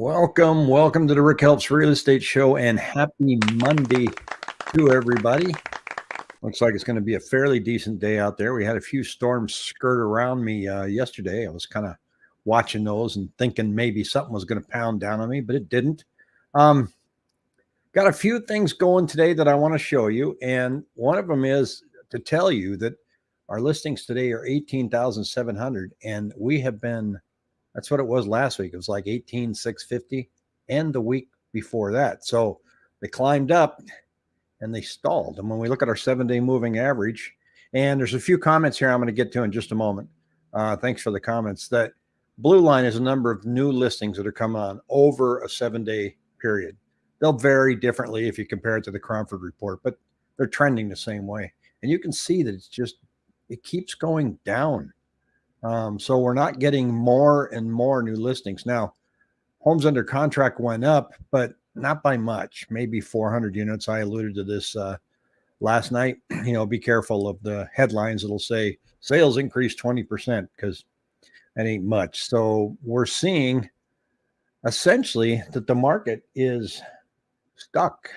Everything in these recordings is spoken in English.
Welcome, welcome to the Rick Helps Real Estate Show and happy Monday to everybody. Looks like it's going to be a fairly decent day out there. We had a few storms skirt around me uh, yesterday. I was kind of watching those and thinking maybe something was going to pound down on me, but it didn't. Um, got a few things going today that I want to show you. And one of them is to tell you that our listings today are 18,700 and we have been that's what it was last week. It was like 18,650 and the week before that. So they climbed up and they stalled. And when we look at our seven day moving average, and there's a few comments here I'm going to get to in just a moment. Uh, thanks for the comments. That blue line is a number of new listings that are coming on over a seven day period. They'll vary differently if you compare it to the Cromford report, but they're trending the same way. And you can see that it's just, it keeps going down. Um, so we're not getting more and more new listings. Now, homes under contract went up, but not by much, maybe 400 units. I alluded to this uh, last night. You know, be careful of the headlines that'll say sales increased 20% because that ain't much. So we're seeing essentially that the market is stuck.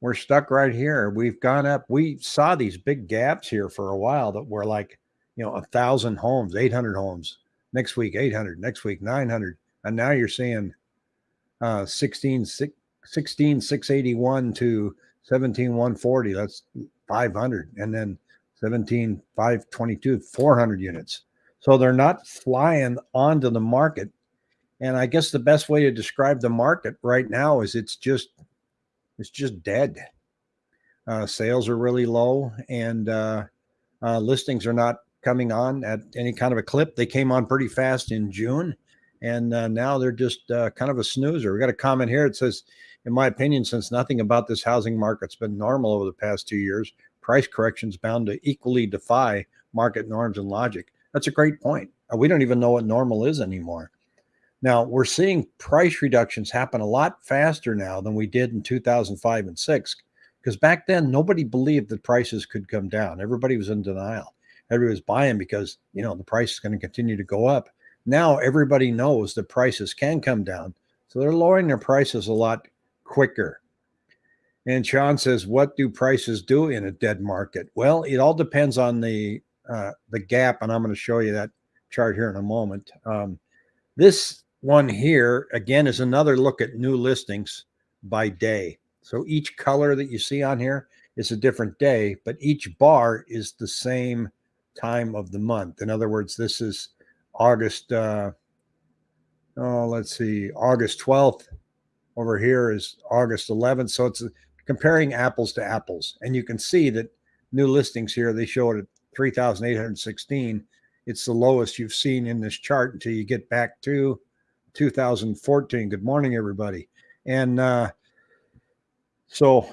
We're stuck right here. We've gone up. We saw these big gaps here for a while that were like you know, a thousand homes, 800 homes next week, 800 next week, 900. And now you're seeing uh, 16, 16, 681 to 17, 140. That's 500. And then 17, 522, 400 units. So they're not flying onto the market. And I guess the best way to describe the market right now is it's just, it's just dead. Uh, sales are really low and uh, uh, listings are not coming on at any kind of a clip. They came on pretty fast in June, and uh, now they're just uh, kind of a snoozer. We got a comment here. It says, "In my opinion, since nothing about this housing market's been normal over the past two years, price corrections bound to equally defy market norms and logic." That's a great point. Uh, we don't even know what normal is anymore. Now we're seeing price reductions happen a lot faster now than we did in 2005 and six, because back then nobody believed that prices could come down. Everybody was in denial everybody was buying because you know the price is going to continue to go up. Now everybody knows the prices can come down, so they're lowering their prices a lot quicker. And Sean says, "What do prices do in a dead market?" Well, it all depends on the uh, the gap, and I'm going to show you that chart here in a moment. Um, this one here again is another look at new listings by day. So each color that you see on here is a different day, but each bar is the same time of the month. In other words, this is August, uh, oh, let's see, August 12th. Over here is August 11th. So it's comparing apples to apples. And you can see that new listings here, they show it at 3,816. It's the lowest you've seen in this chart until you get back to 2014. Good morning, everybody. And uh, so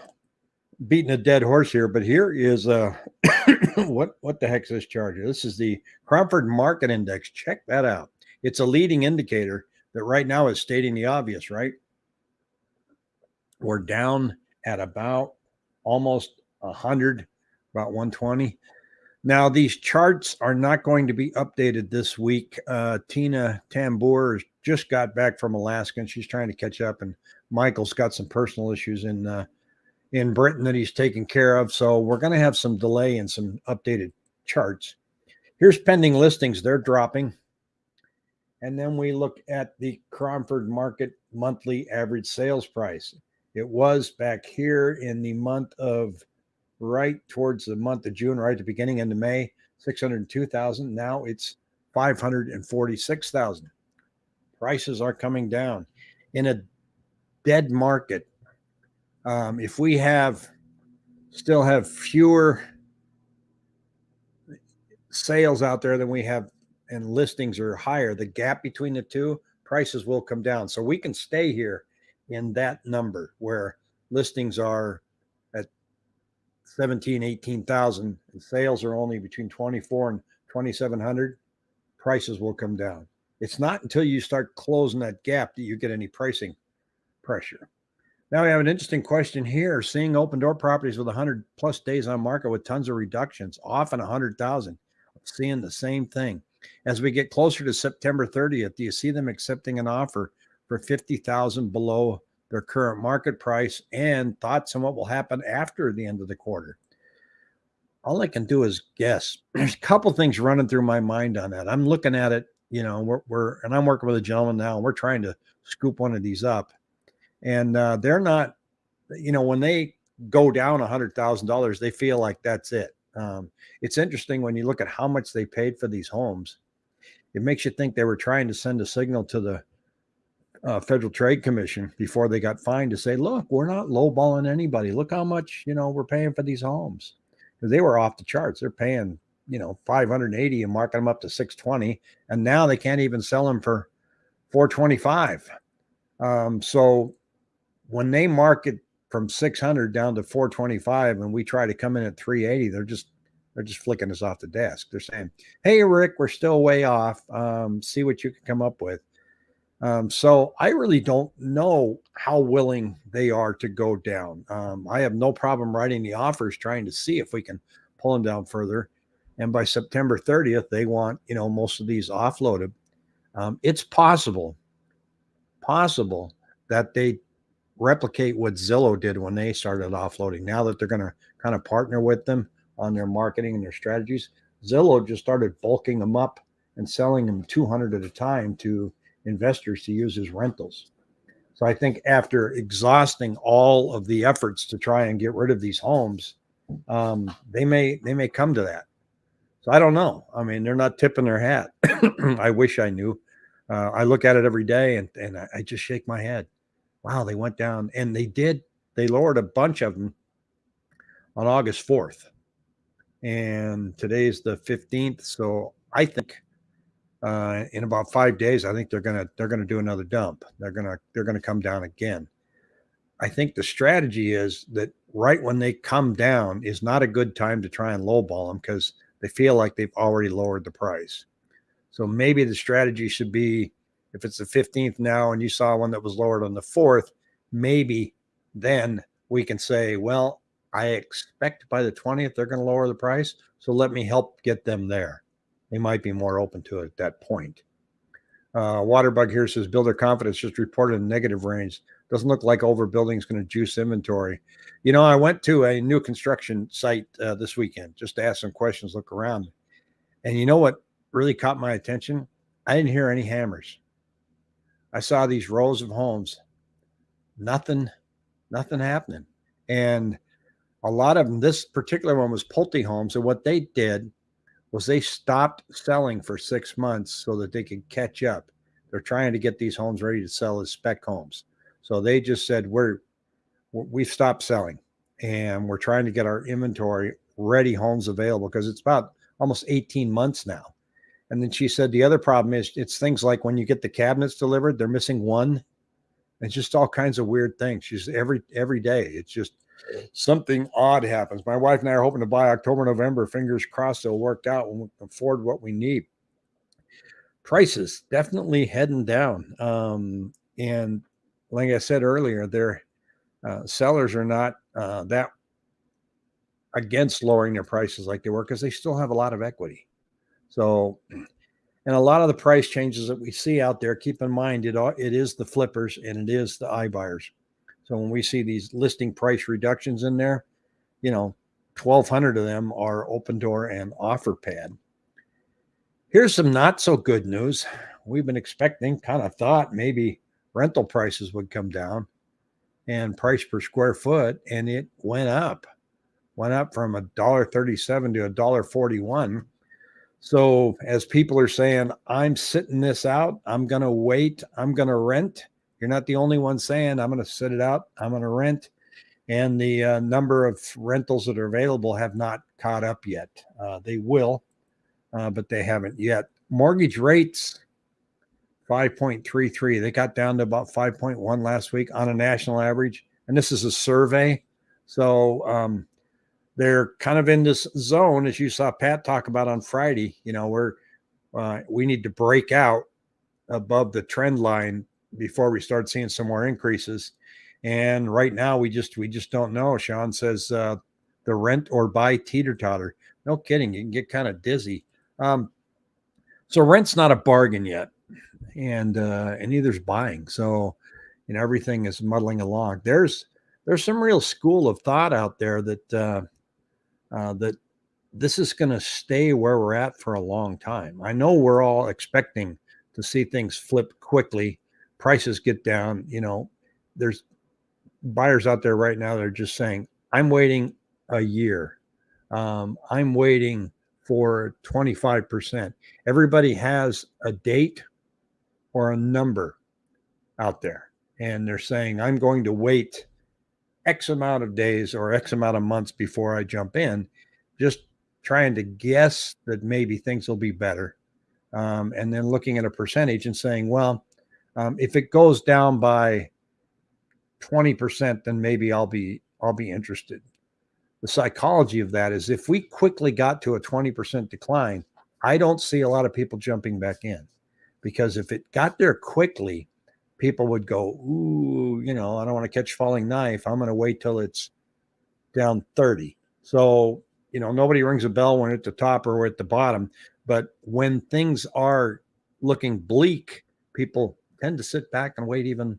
beating a dead horse here, but here is uh what what the heck is this chart? This is the Cromford Market Index. Check that out. It's a leading indicator that right now is stating the obvious, right? We're down at about almost 100, about 120. Now, these charts are not going to be updated this week. Uh, Tina Tamboer just got back from Alaska and she's trying to catch up, and Michael's got some personal issues in uh, in Britain that he's taken care of. So we're going to have some delay in some updated charts. Here's pending listings. They're dropping. And then we look at the Cromford Market monthly average sales price. It was back here in the month of right towards the month of June, right at the beginning into May, 602,000. Now it's 546,000. Prices are coming down. In a dead market, um, if we have still have fewer sales out there than we have and listings are higher, the gap between the two prices will come down. So we can stay here in that number where listings are at 17, 18,000 and sales are only between 24 and 2,700, prices will come down. It's not until you start closing that gap that you get any pricing pressure. Now we have an interesting question here. Seeing Opendoor properties with 100 plus days on market with tons of reductions, often 100,000. Seeing the same thing. As we get closer to September 30th, do you see them accepting an offer for 50,000 below their current market price and thoughts on what will happen after the end of the quarter. All I can do is guess. There's a couple things running through my mind on that. I'm looking at it, you know, we're, we're and I'm working with a gentleman now, and we're trying to scoop one of these up. And uh, they're not, you know, when they go down a hundred thousand dollars, they feel like that's it. Um, it's interesting when you look at how much they paid for these homes. It makes you think they were trying to send a signal to the uh, Federal Trade Commission before they got fined to say, "Look, we're not lowballing anybody. Look how much you know we're paying for these homes." They were off the charts. They're paying you know 580 and marking them up to 620, and now they can't even sell them for 425. Um, so when they market from 600 down to 425 and we try to come in at 380 they're just they're just flicking us off the desk. They're saying hey rick we're still way off. Um, see what you can come up with. Um, so i really don't know how willing they are to go down. Um, i have no problem writing the offers trying to see if we can pull them down further. And by september 30th they want you know most of these offloaded. Um, it's possible possible that they replicate what Zillow did when they started offloading. Now that they're going to kind of partner with them on their marketing and their strategies, Zillow just started bulking them up and selling them 200 at a time to investors to use as rentals. So I think after exhausting all of the efforts to try and get rid of these homes, um, they may they may come to that. So I don't know. I mean, they're not tipping their hat. I wish I knew. Uh, I look at it every day and and I, I just shake my head wow, they went down and they did, they lowered a bunch of them on August 4th. And today's the 15th. So I think uh, in about five days, I think they're gonna they're gonna do another dump. They're gonna they're gonna come down again. I think the strategy is that right when they come down is not a good time to try and lowball them because they feel like they've already lowered the price. So maybe the strategy should be if it's the 15th now and you saw one that was lowered on the 4th, maybe then we can say, well, I expect by the 20th they're going to lower the price. So let me help get them there. They might be more open to it at that point. Uh, Waterbug here says builder confidence just reported a negative range. Doesn't look like overbuilding is going to juice inventory. You know, I went to a new construction site uh, this weekend just to ask some questions, look around. And you know what really caught my attention? I didn't hear any hammers. I saw these rows of homes, nothing, nothing happening. And a lot of them, this particular one was Pulte homes. And what they did was they stopped selling for six months so that they could catch up. They're trying to get these homes ready to sell as spec homes. So they just said, we're, we've stopped selling and we're trying to get our inventory ready homes available because it's about almost 18 months now and then she said the other problem is it's things like when you get the cabinets delivered, they're missing one. It's just all kinds of weird things. She's every every day. It's just something odd happens. My wife and I are hoping to buy October, November. Fingers crossed it'll work out when we can afford what we need. Prices definitely heading down. Um, and like I said earlier, their uh, sellers are not uh, that against lowering their prices like they were because they still have a lot of equity. So, and a lot of the price changes that we see out there, keep in mind it it is the flippers and it is the iBuyers. So when we see these listing price reductions in there, you know, 1,200 of them are Opendoor and OfferPad. Here's some not so good news. We've been expecting, kind of thought maybe rental prices would come down and price per square foot, and it went up, went up from a dollar thirty-seven to a dollar forty-one. So as people are saying, I'm sitting this out, I'm going to wait, I'm going to rent. You're not the only one saying, I'm going to sit it out, I'm going to rent. And the uh, number of rentals that are available have not caught up yet. Uh, they will, uh, but they haven't yet. Mortgage rates, 5.33. They got down to about 5.1 last week on a national average. And this is a survey. So, um, they're kind of in this zone, as you saw Pat talk about on Friday. You know, where uh, we need to break out above the trend line before we start seeing some more increases. And right now, we just we just don't know. Sean says uh, the rent or buy teeter totter. No kidding, you can get kind of dizzy. Um, so rent's not a bargain yet. and uh, and neither's buying. So, you know, everything is muddling along. There's there's some real school of thought out there that uh, uh, that this is going to stay where we're at for a long time. I know we're all expecting to see things flip quickly, prices get down. You know, there's buyers out there right now that are just saying, "I'm waiting a year. Um, I'm waiting for 25%." Everybody has a date or a number out there, and they're saying, "I'm going to wait." X amount of days or X amount of months before I jump in, just trying to guess that maybe things will be better. Um, and then looking at a percentage and saying, well, um, if it goes down by 20%, then maybe I'll be I'll be interested. The psychology of that is if we quickly got to a 20% decline, I don't see a lot of people jumping back in because if it got there quickly, people would go, Ooh, you know, I don't want to catch falling knife. I'm going to wait till it's down 30. So, you know, nobody rings a bell when at the top or at the bottom. But when things are looking bleak, people tend to sit back and wait even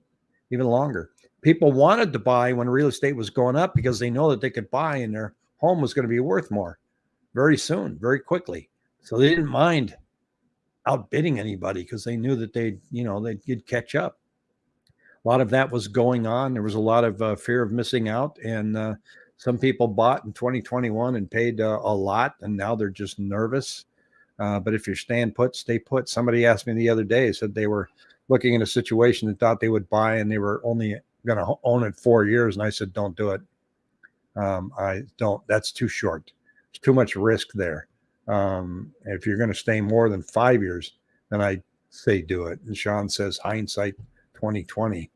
even longer. People wanted to buy when real estate was going up because they know that they could buy and their home was going to be worth more very soon, very quickly. So they didn't mind outbidding anybody because they knew that they'd, you know, they'd catch up a lot of that was going on. There was a lot of uh, fear of missing out, and uh, some people bought in 2021 and paid uh, a lot, and now they're just nervous. Uh, but if you're staying put, stay put. Somebody asked me the other day, said they were looking in a situation and thought they would buy, and they were only going to own it four years, and I said, "Don't do it. Um, I don't. That's too short. It's too much risk there. Um, if you're going to stay more than five years, then I say do it." And Sean says, "Hindsight." 2020.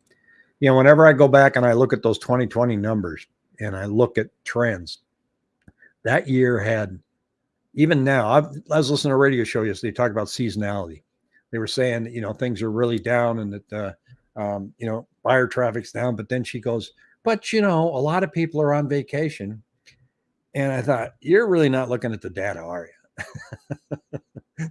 You know, whenever I go back and I look at those 2020 numbers and I look at trends, that year had, even now, I've, I was listening to a radio show yesterday, they talk about seasonality. They were saying, you know, things are really down and that, uh, um, you know, buyer traffic's down. But then she goes, but, you know, a lot of people are on vacation. And I thought, you're really not looking at the data, are you?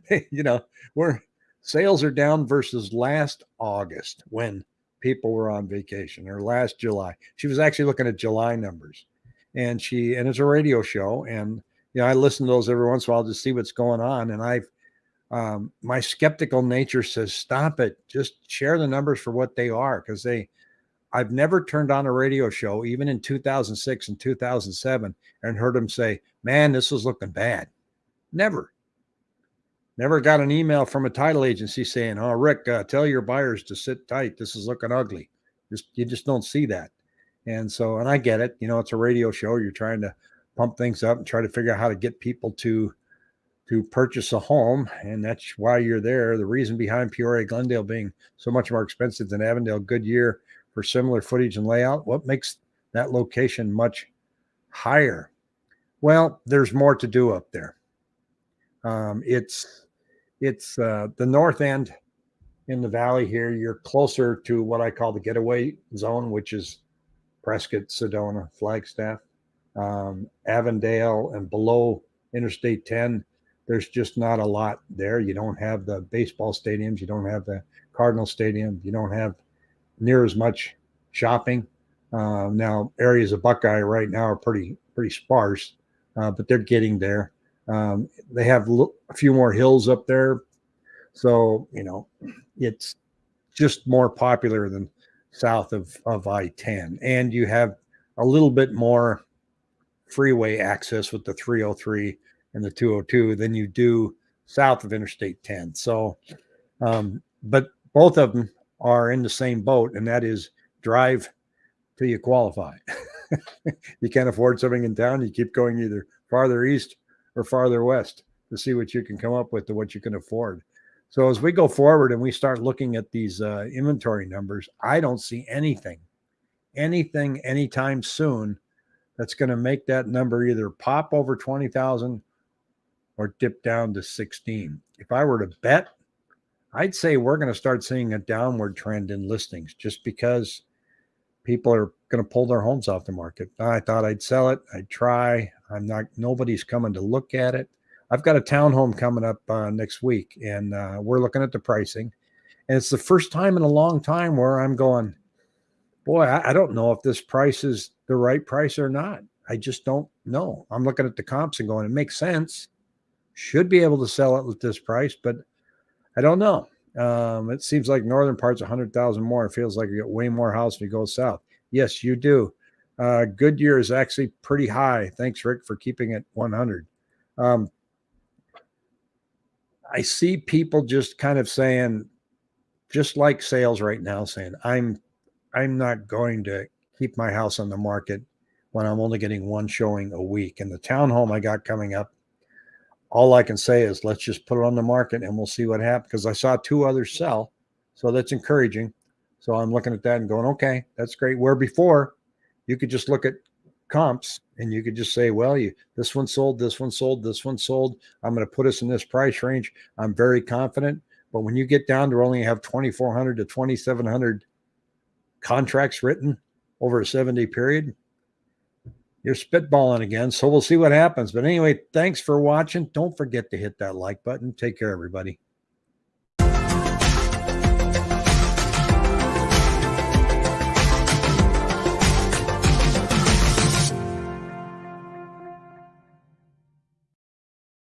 you know, we're sales are down versus last August when people were on vacation or last July. She was actually looking at July numbers and she, and it's a radio show. And, you know, I listen to those every once in a while to see what's going on. And I've, um, my skeptical nature says, stop it. Just share the numbers for what they are. Cause they, I've never turned on a radio show, even in 2006 and 2007, and heard them say, man, this is looking bad. Never. Never got an email from a title agency saying, "Oh, Rick, uh, tell your buyers to sit tight. This is looking ugly." Just you just don't see that. And so, and I get it. You know, it's a radio show. You're trying to pump things up and try to figure out how to get people to to purchase a home, and that's why you're there. The reason behind Peoria Glendale being so much more expensive than Avondale Goodyear for similar footage and layout, what makes that location much higher? Well, there's more to do up there. Um, it's it's uh, the north end in the valley here. You're closer to what I call the getaway zone, which is Prescott, Sedona, Flagstaff, um, Avondale, and below Interstate 10. There's just not a lot there. You don't have the baseball stadiums. You don't have the Cardinal Stadium. You don't have near as much shopping. Uh, now, areas of Buckeye right now are pretty pretty sparse, uh, but they're getting there. Um, they have a few more hills up there. So, you know, it's just more popular than south of, of I 10. And you have a little bit more freeway access with the 303 and the 202 than you do south of Interstate 10. So, um, but both of them are in the same boat, and that is drive till you qualify. you can't afford something in town, you keep going either farther east or farther west to see what you can come up with to what you can afford. So as we go forward and we start looking at these uh, inventory numbers, I don't see anything, anything anytime soon that's going to make that number either pop over 20,000 or dip down to 16. If I were to bet, I'd say we're going to start seeing a downward trend in listings just because people are going to pull their homes off the market. I thought I'd sell it. I'd try. I'm not, nobody's coming to look at it. I've got a townhome coming up uh, next week and uh, we're looking at the pricing And it's the first time in a long time where I'm going, boy, I, I don't know if this price is the right price or not. I just don't know. I'm looking at the comps and going, it makes sense. Should be able to sell it at this price, but I don't know. Um, it seems like northern parts 100,000 more. It feels like you get way more house if you go south. Yes, you do. Uh, Goodyear is actually pretty high. Thanks, Rick, for keeping it 100. Um, I see people just kind of saying, just like sales right now, saying, I'm I'm not going to keep my house on the market when I'm only getting one showing a week. And the townhome I got coming up, all I can say is let's just put it on the market and we'll see what happens. Because I saw two others sell. So that's encouraging. So I'm looking at that and going, okay, that's great. Where before you could just look at comps and you could just say, well, you this one sold, this one sold, this one sold. I'm going to put us in this price range. I'm very confident. But when you get down to only have 2,400 to 2,700 contracts written over a seven day period, you're spitballing again. So we'll see what happens. But anyway, thanks for watching. Don't forget to hit that like button. Take care, everybody.